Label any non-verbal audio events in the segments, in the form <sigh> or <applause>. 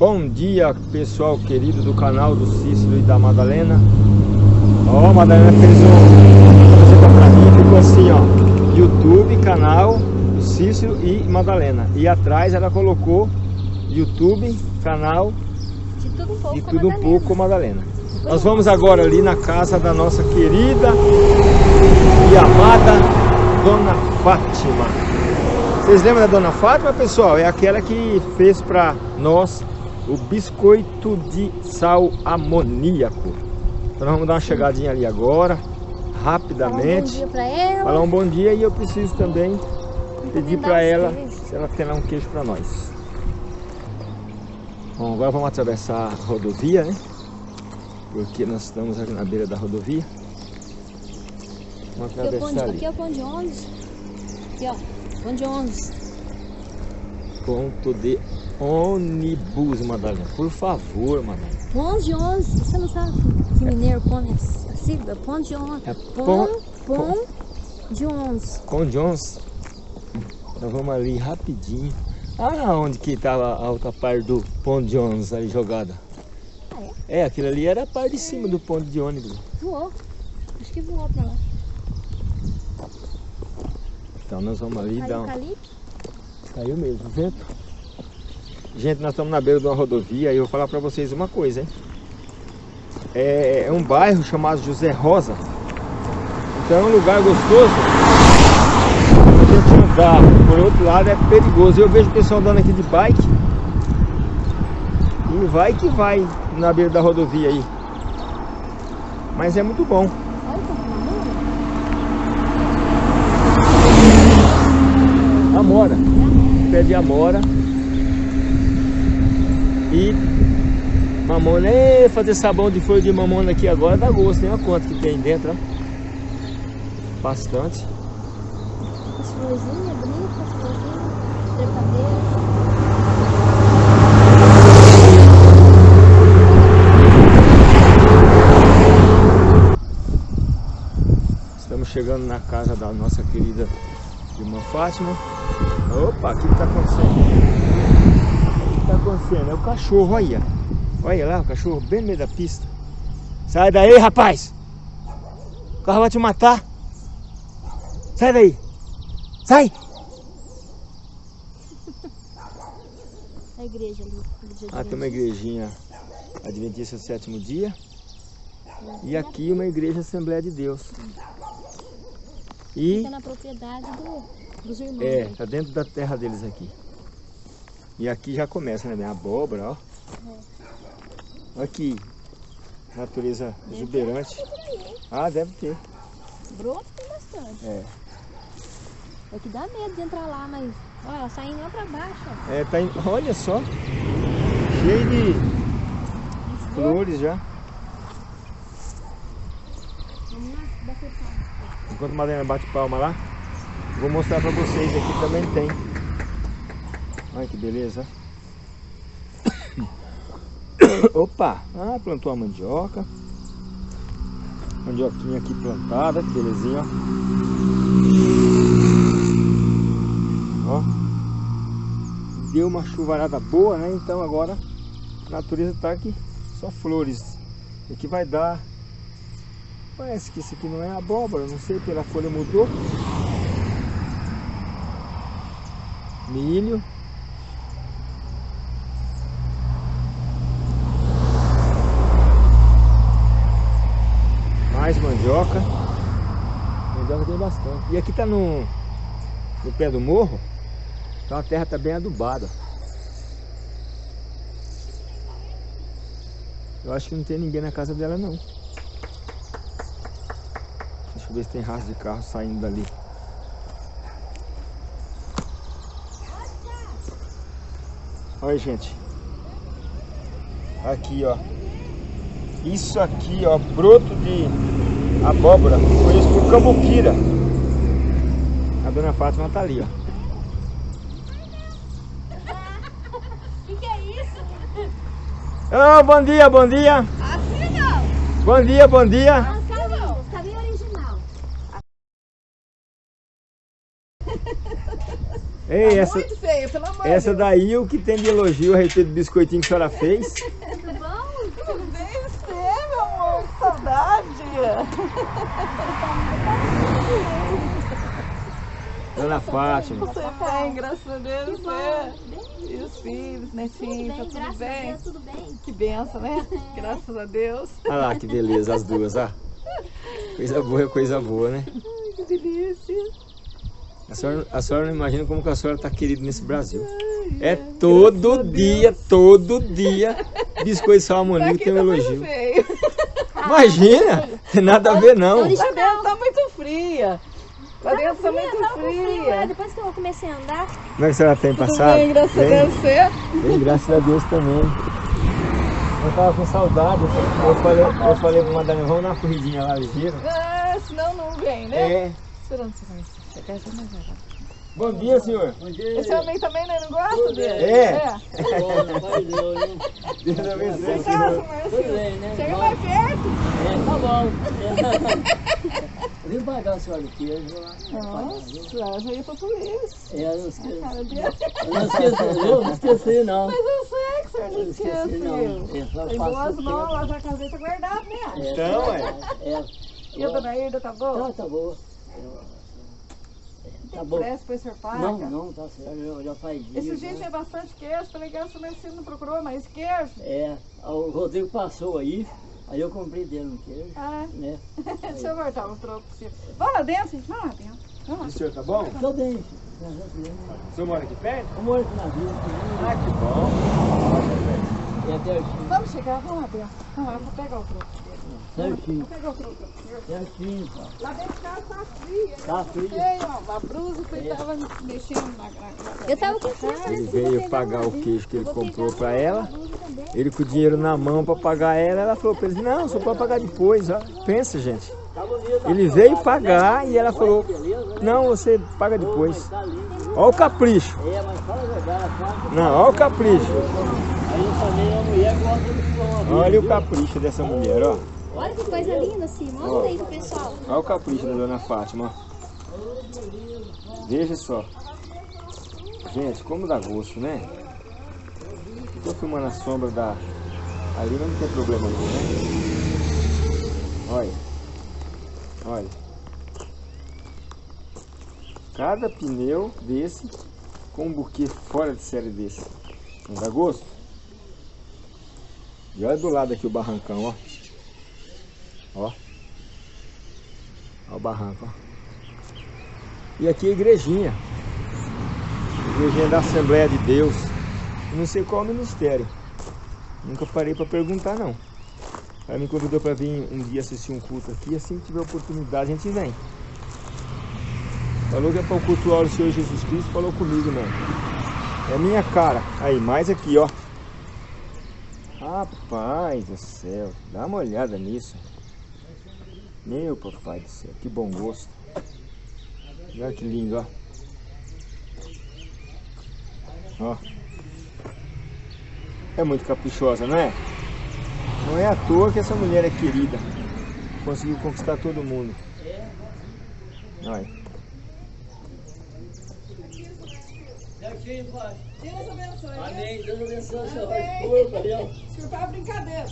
Bom dia, pessoal querido do canal do Cícero e da Madalena. Ó, a Madalena fez um... pra mim, ficou assim, ó. YouTube, canal do Cícero e Madalena. E atrás ela colocou YouTube, canal de tudo um pouco, de tudo um pouco Madalena. Nós vamos agora ali na casa da nossa querida e amada Dona Fátima. Vocês lembram da Dona Fátima, pessoal? É aquela que fez para nós o biscoito de sal amoníaco. Então nós vamos dar uma chegadinha ali agora, rapidamente. Falar um bom dia para ela. Falar um bom dia e eu preciso também pedir para ela se ela quer dar um queijo para nós. Bom, agora vamos atravessar a rodovia, né? Porque nós estamos aqui na beira da rodovia. Vamos atravessar ali. Aqui é o ponto de ônibus. Aqui, ó. Ponto de ônibus. Ponto de ônibus, Madalena. Por favor, Madalena. Ponto de ônibus. Você não sabe que mineiro põe a sigla? Ponto de ônibus. É pom, pom, de ônibus. Pão de ônibus. Nós vamos ali rapidinho. Ah, onde que estava a outra parte do ponto de ônibus ali jogada? Ah, é? É, aquilo ali era a parte de cima do ponto de ônibus. Voou. Acho que voou pra lá. Então nós vamos ali Caiu dar um... Caiu mesmo, vento. Gente, nós estamos na beira de uma rodovia e eu vou falar para vocês uma coisa, hein? É, é um bairro chamado José Rosa. Então é um lugar gostoso. A gente andar por outro lado é perigoso. Eu vejo o pessoal andando aqui de bike. E vai que vai na beira da rodovia aí. Mas é muito bom. Amora. Pé de amora. E mamona. É, fazer sabão de folha de mamona aqui agora dá gosto. Tem uma quanto que tem dentro, ó. Bastante. As florzinhas bonitas, as florzinhas. Chegando na casa da nossa querida irmã Fátima. Opa, o que está acontecendo? O que está acontecendo? É o cachorro, olha. Olha lá, o cachorro bem no meio da pista. Sai daí, rapaz! O carro vai te matar. Sai daí! Sai! <laughs> A igreja ali. Ah, tem uma igrejinha Adventista do Sétimo Dia. E aqui uma igreja Assembleia de Deus. E Fica na propriedade do, dos irmãos. é, né? tá dentro da terra deles aqui. E aqui já começa, né? Bem, abóbora, ó. Aqui, natureza exuberante. Ah, deve ter. Broto tem bastante. É, É que dá medo de entrar lá, mas olha, ela saindo lá pra baixo, ó. é tá, em- olha só, cheio de flores já. Vamos lá, bater palma. Enquanto a Madalena bate palma lá, vou mostrar pra vocês aqui também tem. Olha que beleza. Opa! Ah, plantou a mandioca. Mandioquinha aqui plantada, que belezinha, ó. Deu uma chuvarada boa, né? Então agora a natureza tá aqui, só flores. E que vai dar Parece que isso aqui não é abóbora, não sei, pela folha mudou. Milho. Mais mandioca. Mandioca tem bastante. E aqui tá no, no pé do morro, então a terra tá bem adubada. Eu acho que não tem ninguém na casa dela não. Deixa eu ver se tem rastro de carro saindo dali. Olha, gente. Aqui, ó. Isso aqui, ó, broto de abóbora. Conheço por cambuquira. A dona Fátima tá ali, ó. O que, que é isso? Ah, bom dia, bom dia. Assim não! Bom dia, bom dia. Assim não! Cabelo original. Ei, tá essa, muito feia, pelo amor essa Deus. daí o que tem de elogio a respeito do biscoitinho que a senhora fez. Tudo bom? Tudo bem você, meu amor? Que saudade. Dona Fátima. Você bem, graças a Deus. Que Você. bom. E os filhos, Tudo netinhos, tá bem, tudo graças a bem? Deus, tudo bem. Que benção, né? <laughs> Graças a Deus. Olha lá que beleza, as duas, ó. Coisa boa é coisa boa, né? Ai, que delícia. A senhora, a senhora não imagina como que a senhora está querida nesse Brasil. Ai, É graças todo dia, todo dia, biscoito salmoninho Aqui tem um tá elogio. feio. Imagina, tem nada a ver não. Lá dentro tá muito fria. Lá dentro tá Tava muito com frio, é, fria. Depois que eu comecei a andar, Como é que a senhora tem passado? bem, graças a Bem? Deus. Você? Bem, graças a Deus também. Eu tava com saudade, eu falei, eu falei pra madame, vamos dar uma corridinha lá ligeira. Ah, senão não vem, né? É. Esperando você conhecer. Chegar já mais. Bom dia, senhor. Esse homem também né, não gosta dele? É. é. Deus abençoe, Em casa, senhor. Marcinho. Chega mais perto. É, tá bom. <laughs> Eu vim pagar a senhora do queijo lá. Nossa, eu já ia pra polícia. É, eu não esqueci. Cara dele. Eu não esqueci, eu não esqueci não. Mas eu sei que o senhor Eu não esqueceu. não. É, só Tem o mãos, tempo. lá na caseta guardada, né? É, Então, é. É. E a dona Irda tá boa? Tá, tá boa. Tá Tem bom. pressa paga? Não, não, tá certo. Já, já faz dias. Esse dia né? tinha bastante queijo. Falei que a sua medicina não procurou mais queijo. É, o Rodrigo passou aí, aí eu comprei dele um queijo, Ah, né? <laughs> deixa eu voltar o troco pro senhor. Vamos lá dentro, gente. Vamos lá dentro. Vamos O senhor tá bom? Tô bem, filho. Graças a Deus. O senhor mora aqui perto? Eu moro aqui na vila, Ah, que bom. é Vamos chegar, vamos lá dentro. Vamos lá, eu vou pegar o troco. Certinho, certinho, tá. Lá dentro de casa tá frio. Tá frio. A blusa que ele tava mexendo na, eu tava com pressa. Ele né, veio pagar o queijo que ele comprou pra ela. Ele com o dinheiro na mão pra pagar ela, ela falou pra ele, não, só pode pagar depois, ó. Pensa, gente. Ele veio pagar e ela falou, não, você paga depois. Olha o capricho. É. Não, olha o capricho. Aí eu falei, a mulher gosta Olha o capricho dessa mulher, ó. Olha que coisa linda assim. Mostra aí pro pessoal. Olha o capricho da dona Fátima. Veja só. Gente, como dá gosto, né? Tô filmando a sombra da. Ali não tem problema nenhum, né? Olha. Olha. Cada pneu desse com um buquê fora de série desse. Não dá gosto? E olha do lado aqui o barrancão, ó. Ó. Olha o barranco, ó. E aqui a igrejinha. Igrejinha da Assembleia de Deus. Eu Não sei qual o ministério. Nunca parei para perguntar não. Ela me convidou para vir um dia assistir um culto aqui. Assim que tiver oportunidade a gente vem. Falou que é para cultuar o Senhor Jesus Cristo. Falou comigo não. É minha cara. Aí, mais aqui, ó. Rapaz do céu. Dá uma olhada nisso. Meu papai do céu, que bom gosto. Olha que lindo, ó. Ó. É muito caprichosa, não é? Não é à toa que essa mulher é querida. Conseguiu conquistar todo mundo. Olha. Certinho, pai. Deus abençoe. Amém. Deus abençoe o senhor. Oi, valeu. Desculpa a brincadeira.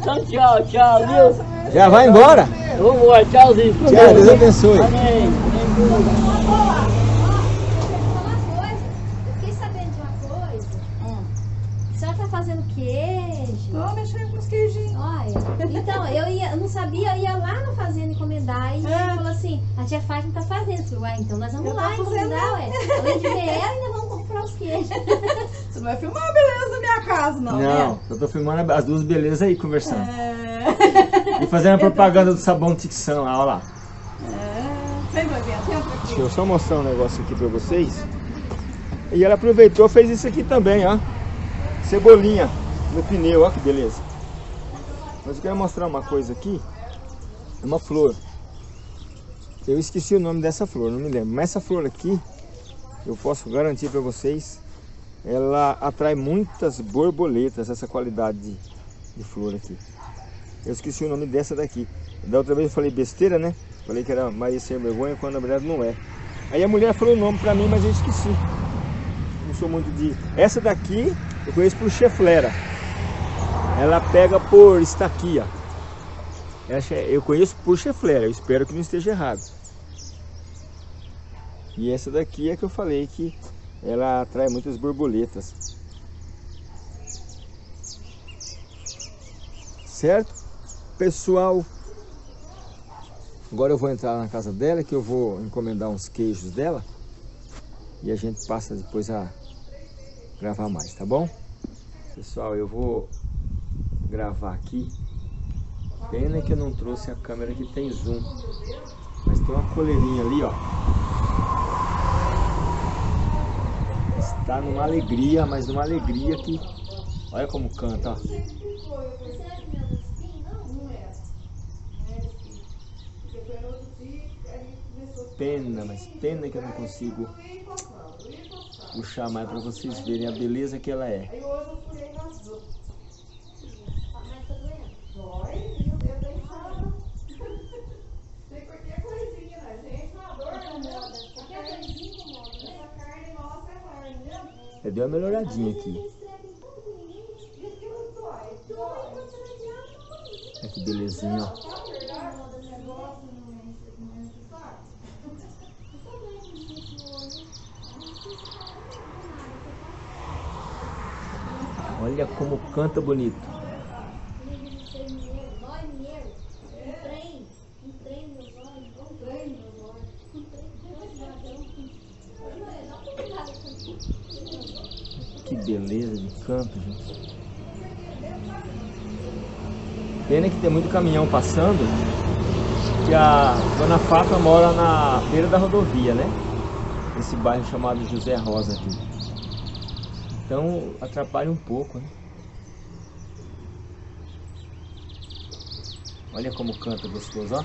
Então, tchau, tchau, viu? Já vai embora? Vamos embora, tchauzinho. Tchau, Deus abençoe. Amém. Amém. falar uma coisa. Eu fiquei sabendo de uma coisa. A senhora tá fazendo queijo. Tô mexendo com os queijinhos. Olha, então, eu, ia, eu não sabia, eu ia lá na fazenda encomendar e É. ele falou assim, a tia Fátima tá fazendo. Eu falei, ué, então nós vamos Eu lá encomendar, ué. Além de ver ela, ainda vamos comprar os queijos. <laughs> Você não vai filmar a beleza da minha casa, não, Não, né? eu tô filmando as duas belezas aí conversando. É... E fazendo a propaganda do sabão Tixan lá, ó lá. é... Vem, vai. Deixa eu só mostrar um negócio aqui pra vocês. E ela aproveitou fez isso aqui também, ó. Cebolinha no pneu, ó que beleza. Mas eu quero mostrar uma coisa aqui. É uma flor. Eu esqueci o nome dessa flor, não me lembro. Mas essa flor aqui, eu posso garantir para vocês, ela atrai muitas borboletas, essa qualidade de, de flor aqui. Eu esqueci o nome dessa daqui. Da outra vez eu falei besteira, né? Falei que era Maria Sem Vergonha, quando na verdade não é. Aí a mulher falou o nome pra mim, mas eu esqueci. Não sou muito de... Essa daqui eu conheço por cheflera. Ela pega por estaquia. Essa eu conheço por cheflera, eu espero que não esteja errado. E essa daqui é que eu falei que ela atrai muitas borboletas. Certo? Pessoal, agora eu vou entrar na casa dela que eu vou encomendar uns queijos dela e a gente passa depois a gravar mais, tá bom? Pessoal, eu vou gravar aqui. Pena que eu não trouxe a câmera que tem zoom. Mas tem uma coleirinha ali, ó. Está numa alegria, mas numa alegria que... Olha como canta, ó. Pena, mas pena que eu não consigo puxar mais para vocês verem a beleza que ela é. Eu dei uma melhoradinha aqui. Olha que belezinha, ó. Olha como canta bonito. Que beleza de canto, gente. Pena que tem muito caminhão passando, que a Dona Fátima mora na beira da rodovia, né? Esse bairro chamado José Rosa aqui. Então atrapalha um pouco, né? Olha como canta gostoso, ó.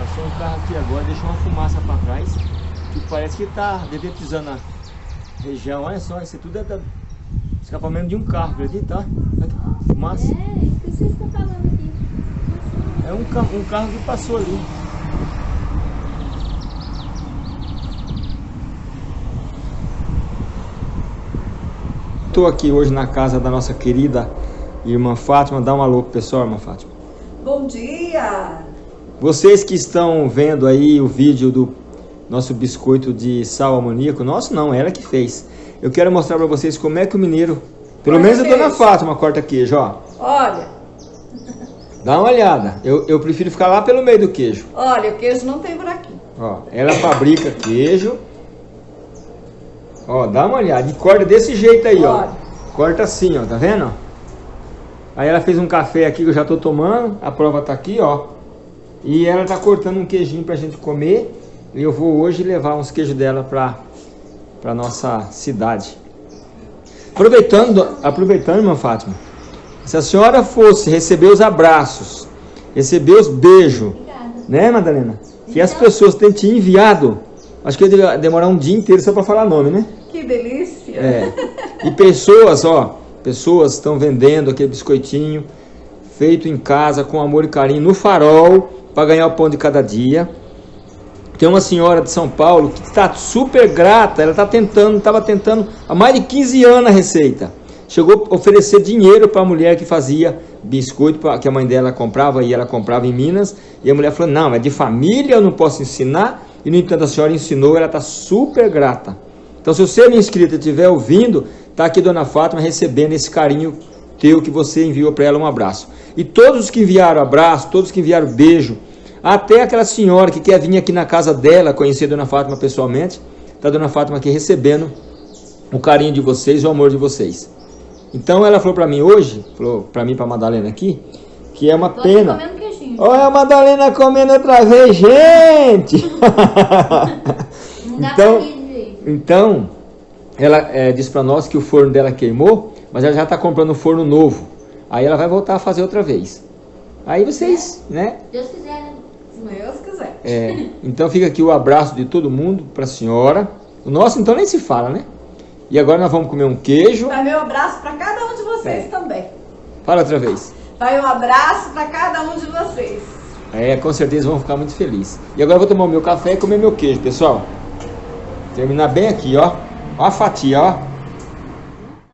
Passou um carro aqui agora, deixou uma que parece que está dedetizando a região. Olha só, isso tudo é da escapamento de um carro, acredita? Olha fumaça. É, isso que vocês estão falando aqui. É um, ca um carro que passou ali. Estou aqui hoje na casa da nossa querida irmã Fátima. Dá um alô pro pessoal, irmã Fátima. Bom dia! Vocês que estão vendo aí o vídeo do nosso biscoito de sal amoníaco, nosso não, ela que fez. Eu quero mostrar para vocês como é que o mineiro, pelo Corta menos a dona. Fátima corta queijo, ó. Olha, Dá uma olhada. Eu, eu prefiro ficar lá pelo meio do queijo. olha, o queijo não tem buraquinho. Ó, ela fabrica queijo. Ó, dá uma olhada. E corta desse jeito aí, ó. Olha. Corta assim, ó, tá vendo? Aí ela fez um café aqui que eu já tô tomando. A prova tá aqui, ó. E ela tá cortando um queijinho pra gente comer. E eu vou hoje levar uns queijos dela pra, pra nossa cidade. Aproveitando, aproveitando, irmã Fátima. Se a senhora fosse receber os abraços, receber os beijos, Obrigada. né, Madalena? Que as pessoas têm te enviado. Acho que ia demorar um dia inteiro só para falar nome, né? Que delícia! É. E pessoas, ó, pessoas estão vendendo aquele biscoitinho feito em casa com amor e carinho no farol para ganhar o pão de cada dia. Tem uma senhora de São Paulo que está super grata, ela está tentando, estava tentando há mais de 15 anos a receita. Chegou a oferecer dinheiro para a mulher que fazia biscoito, que a mãe dela comprava e ela comprava em Minas. E a mulher falou: Não, é de família, eu não posso ensinar. E no entanto a senhora ensinou, ela está super grata. Então, se você, minha inscrita, estiver ouvindo, tá aqui Dona Fátima recebendo esse carinho teu que você enviou para ela um abraço. E todos os que enviaram abraço, todos que enviaram beijo, até aquela senhora que quer vir aqui na casa dela conhecer Dona Fátima pessoalmente, tá Dona Fátima aqui recebendo o carinho de vocês, o amor de vocês. Então ela falou para mim hoje, falou para mim, para Madalena aqui, que é uma Tô pena. Olha a Madalena comendo outra vez, gente! Não dá Então-. Então, ela é, disse pra nós que o forno dela queimou, mas ela já tá comprando um forno novo. Aí ela vai voltar a fazer outra vez. Aí vocês, né? Deus quiser, né? Deus quiser. É, então fica aqui o abraço de todo mundo pra senhora. O nosso então nem se fala, né? E agora nós vamos comer um queijo. Vai meu abraço pra cada um de vocês É. também. Fala outra vez. Vai um abraço pra cada um de vocês. É, com certeza vão ficar muito felizes. E agora eu vou tomar o meu café e comer meu queijo, pessoal. Terminar bem aqui, ó. Ó a fatia, ó.